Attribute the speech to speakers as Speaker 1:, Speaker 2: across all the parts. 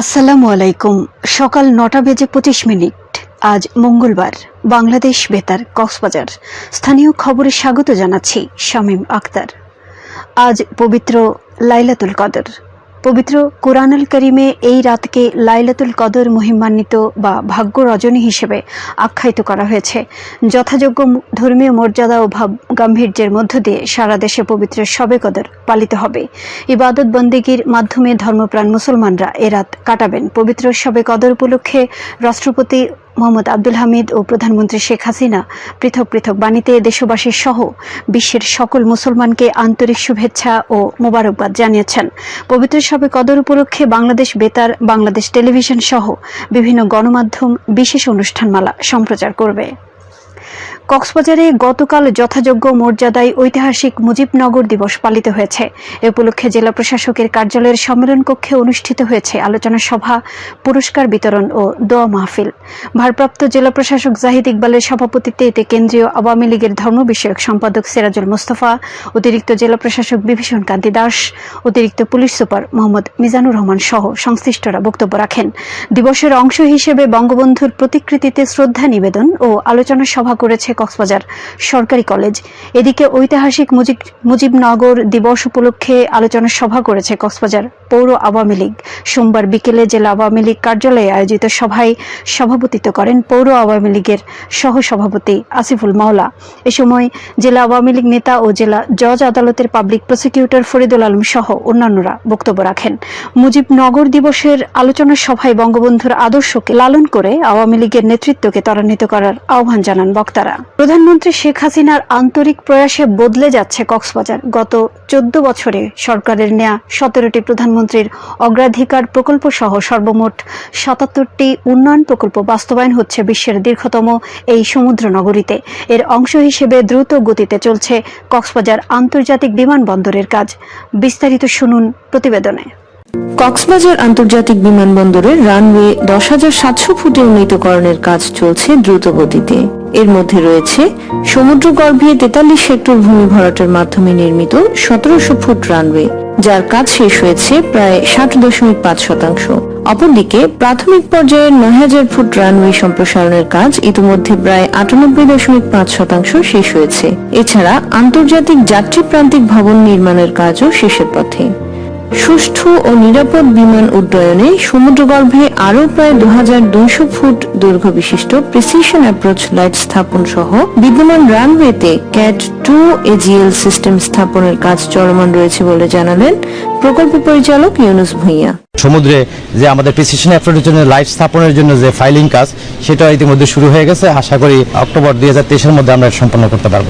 Speaker 1: আসসালামু আলাইকুম। সকাল নটা বেজে পঁচিশ মিনিট। আজ মঙ্গলবার। বাংলাদেশ বেতার, কক্সবাজার। স্থানীয় খবরে স্বাগত জানাচ্ছি শামীম আক্তার আজ পবিত্র লাইলাতুল কদর। পবিত্র কোরআনুল করিমে এই রাতকে লাইলাতুল কদর মহিমান্বিত বা ভাগ্য রজনী হিসেবে আখ্যায়িত করা হয়েছে। যথাযোগ্য ধর্মীয় মর্যাদা ও ভাব গাম্ভীর্যের মধ্য দিয়ে সারা দেশে পবিত্র শবে কদর পালিত হবে। ইবাদত বন্দেগীর মাধ্যমে ধর্মপ্রাণ মুসলমানরা এ রাত কাটাবেন। পবিত্র শবে কদর উপলক্ষে রাষ্ট্রপতি মোহাম্মদ আব্দুল হামিদ ও প্রধানমন্ত্রী শেখ হাসিনা পৃথক পৃথক বাণীতে দেশবাসীর সহ বিশ্বের সকল মুসলমানকে আন্তরিক শুভেচ্ছা ও মোবারকবাদ জানিয়েছেন। পবিত্র সবে কদর উপলক্ষে বাংলাদেশ বেতার, বাংলাদেশ টেলিভিশন সহ বিভিন্ন গণমাধ্যম বিশেষ অনুষ্ঠানমালা সম্প্রচার করবে। কক্সবাজারে গতকাল যথাযোগ্য মর্যাদায় ঐতিহাসিক মুজিবনগর দিবস পালিত হয়েছে। এ উপলক্ষে জেলা প্রশাসকের কার্যালয়ের সম্মেলন কক্ষে অনুষ্ঠিত হয়েছে আলোচনা সভা, পুরস্কার বিতরণ ও দোয়া মাহফিল। ভারপ্রাপ্ত জেলা প্রশাসক জাহিদ ইকবালের সভাপতিত্বে এতে কেন্দ্রীয় আওয়ামী লীগের ধর্ম বিষয়ক সম্পাদক সিরাজুল মোস্তফা, অতিরিক্ত জেলা প্রশাসক বিভীষণ কান্তি দাস, অতিরিক্ত পুলিশ সুপার মোহাম্মদ মিজানুর রহমান সহ সংশ্লিষ্টরা বক্তব্য রাখেন। দিবসের অংশ হিসেবে বঙ্গবন্ধুর প্রতিকৃতিতে শ্রদ্ধা নিবেদন ও আলোচনা সভা করেছে কক্সবাজার সরকারি কলেজ। এদিকে ঐতিহাসিক মুজিব মুজিবনগর দিবস উপলক্ষে আলোচনা সভা করেছে কক্সবাজার পৌর আওয়ামী লীগ। সোমবার বিকেলে জেলা আওয়ামী লীগ কার্যালয়ে আয়োজিত সভায় সভাপতিত্ব করেন পৌর আওয়ামী লীগের সহ সভাপতি আসিফুল মাওলা। এ সময় জেলা আওয়ামী লীগ নেতা ও জেলা জজ আদালতের পাবলিক প্রসিকিউটর ফরিদুল আলম সহ অন্যান্যরা বক্তব্য রাখেন। মুজিবনগর দিবসের আলোচনা সভায় বঙ্গবন্ধুর আদর্শকে লালন করে আওয়ামী লীগের নেতৃত্বকে ত্বরান্বিত করার আহ্বান জানান বক্তারা। প্রধানমন্ত্রী শেখ হাসিনার আন্তরিক প্রয়াসে বদলে যাচ্ছে কক্সবাজার। গত চোদ্দ বছরে সরকারের নেয়া সতেরোটি প্রধানমন্ত্রীর অগ্রাধিকার প্রকল্প সহ সর্বমোট সাতাত্তরটি উন্নয়ন প্রকল্প বাস্তবায়ন হচ্ছে বিশ্বের দীর্ঘতম এই সমুদ্র নগরীতে। এর অংশ হিসেবে দ্রুত গতিতে চলছে কক্সবাজার আন্তর্জাতিক বিমানবন্দরের কাজ। বিস্তারিত শুনুন প্রতিবেদনে।
Speaker 2: কক্সবাজার আন্তর্জাতিক বিমানবন্দরের রানওয়ে দশ হাজার সাতশো ফুটে উন্নীতকরণের কাজ চলছে দ্রুত গতিতে। এর মধ্যে রয়েছে সমুদ্রগর্ভে তেতাল্লিশ হেক্টর ভূমি ভরাটের মাধ্যমে নির্মিত সতেরোশো ফুট রানওয়ে যার কাজ শেষ হয়েছে প্রায় ষাট দশমিক পাঁচ শতাংশ। অপরদিকে প্রাথমিক পর্যায়ের নয় হাজার ফুট রানওয়ে সম্প্রসারণের কাজ ইতিমধ্যে প্রায় আটানব্বই দশমিক পাঁচ শতাংশ শেষ হয়েছে। এছাড়া আন্তর্জাতিক যাত্রী প্রান্তিক ভবন নির্মাণের কাজও শেষের পথে। সুষ্ঠু ও নিরাপদ বিমান উড্ডয়নে সমুদ্রগর্ভে আরও প্রায় দুই হাজার দুইশো ফুট দৈর্ঘ্য বিশিষ্ট প্রিসিশন অ্যাপ্রোচ লাইট স্থাপন সহ বিদ্যমান রানওয়েতে ক্যাট টু এজিএল সিস্টেম স্থাপনের কাজ চলমান রয়েছে বলে জানালেন প্রকল্প পরিচালক ইউনুস ভূঁইয়া।
Speaker 3: সমুদ্রে যে আমাদের প্রিসিশন অ্যাপ্রোচের জন্য লাইট স্থাপনের জন্য যে ফাইলিং কাজ সেটা ইতিমধ্যে শুরু হয়ে গেছে। আশা করি অক্টোবর দুই হাজার মধ্যে আমরা সম্পন্ন করতে পারব।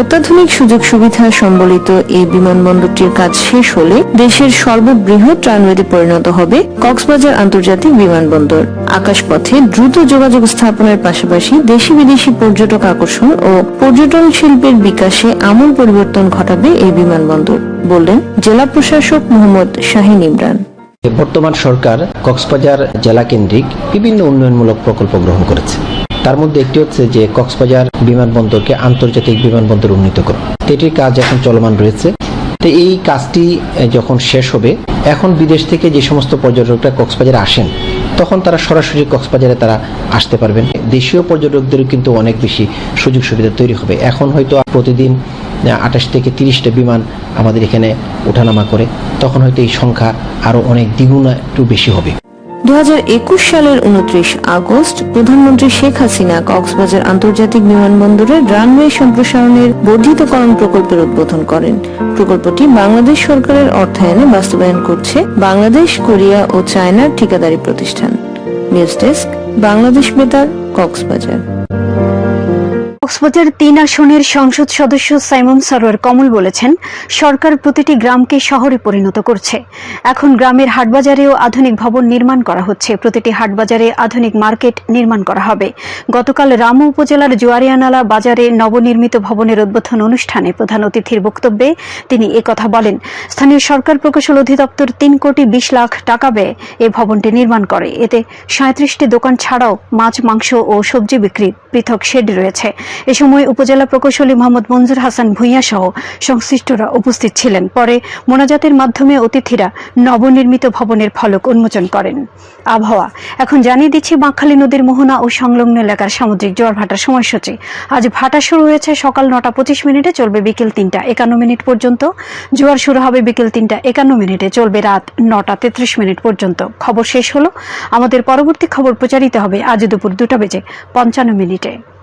Speaker 2: অত্যাধুনিক সুযোগ সুবিধা সম্বলিত এই বিমানবন্দরটির কাজ শেষ হলে দেশের সর্ববৃহৎ রানওয়েতে পরিণত হবে কক্সবাজার আন্তর্জাতিক বিমানবন্দর। আকাশপথে দ্রুত যোগাযোগ স্থাপনের পাশাপাশি দেশি বিদেশি পর্যটক আকর্ষণ ও পর্যটন শিল্পের বিকাশে আমূল পরিবর্তন ঘটাবে এই বিমানবন্দর, বললেন জেলা প্রশাসক মোহাম্মদ শাহিন ইমরান।
Speaker 4: বর্তমান সরকার কক্সবাজার জেলা কেন্দ্রিক বিভিন্ন উন্নয়নমূলক প্রকল্প গ্রহণ করেছে। তার মধ্যে একটি হচ্ছে যে কক্সবাজার বিমানবন্দরকে আন্তর্জাতিক বিমানবন্দর উন্নীত করা এটির কাজ এখন চলমান রয়েছে। তো এই কাজটি যখন শেষ হবে, এখন বিদেশ থেকে যে সমস্ত পর্যটকরা কক্সবাজারে আসেন, তখন তারা সরাসরি কক্সবাজারে তারা আসতে পারবেন। দেশীয় পর্যটকদেরও কিন্তু অনেক বেশি সুযোগ সুবিধা তৈরি হবে। এখন হয়তো প্রতিদিন আঠাশ থেকে তিরিশটা বিমান আমাদের এখানে ওঠানামা করে, তখন হয়তো এই সংখ্যা আরও অনেক দ্বিগুণ একটু বেশি হবে।
Speaker 2: সালের উনত্রিশ আগস্ট প্রধানমন্ত্রী শেখ হাসিনা কক্সবাজার আন্তর্জাতিক বিমানবন্দরের রানওয়ে সম্প্রসারণের বর্ধিতকরণ প্রকল্পের উদ্বোধন করেন। প্রকল্পটি বাংলাদেশ সরকারের অর্থায়নে বাস্তবায়ন করছে বাংলাদেশ, কোরিয়া ও চায়নার ঠিকাদারি প্রতিষ্ঠান। নিউজ ডেস্ক, বাংলাদেশ বেতার, কক্সবাজার।
Speaker 1: কক্সবাজার তিন আসনের সংসদ সদস্য সাইমন সরোয়ার কমল বলেছেন, সরকার প্রতিটি গ্রামকে শহরে পরিণত করছে। এখন গ্রামের হাটবাজারেও আধুনিক ভবন নির্মাণ করা হচ্ছে। প্রতিটি হাটবাজারে আধুনিক মার্কেট নির্মাণ করা হবে। গতকাল রামু উপজেলার জুয়ারিয়ানালা বাজারে নবনির্মিত ভবনের উদ্বোধন অনুষ্ঠানে প্রধান অতিথির বক্তব্যে তিনি একথা বলেন। স্থানীয় সরকার প্রকৌশল অধিদপ্তর তিন কোটি বিশ লাখ টাকা ব্যয়ে এই ভবনটি নির্মাণ করে। এতে সাঁত্রিশটি দোকান ছাড়াও মাছ, মাংস ও সবজি বিক্রি পৃথক শেড রয়েছে। এ সময় উপজেলা প্রকৌশলী মোহাম্মদ মঞ্জুর হাসান ভূঁইয়া সহ সংশ্লিষ্টরা উপস্থিত ছিলেন। পরে মোনাজাতের মাধ্যমে অতিথিরা নবনির্মিত ভবনের ফলক উন্মোচন করেন। আবহাওয়া। এখন জানিয়ে দিচ্ছি, বাঁকখালী নদীর মোহনা ও সংলগ্ন এলাকার সামুদ্রিক জোয়ার ভাটার সময়সূচি। আজ ভাটা শুরু হয়েছে সকাল নটা পঁচিশ মিনিটে, চলবে বিকেল তিনটা একান্ন মিনিট পর্যন্ত। জোয়ার শুরু হবে বিকেল তিনটা একান্ন মিনিটে, চলবে রাত নটা তেত্রিশ মিনিট পর্যন্ত। খবর শেষ হলো। আমাদের পরবর্তী খবর প্রচারিত হবে আজ দুপুর দুটা বেজে পঞ্চান্ন মিনিটে।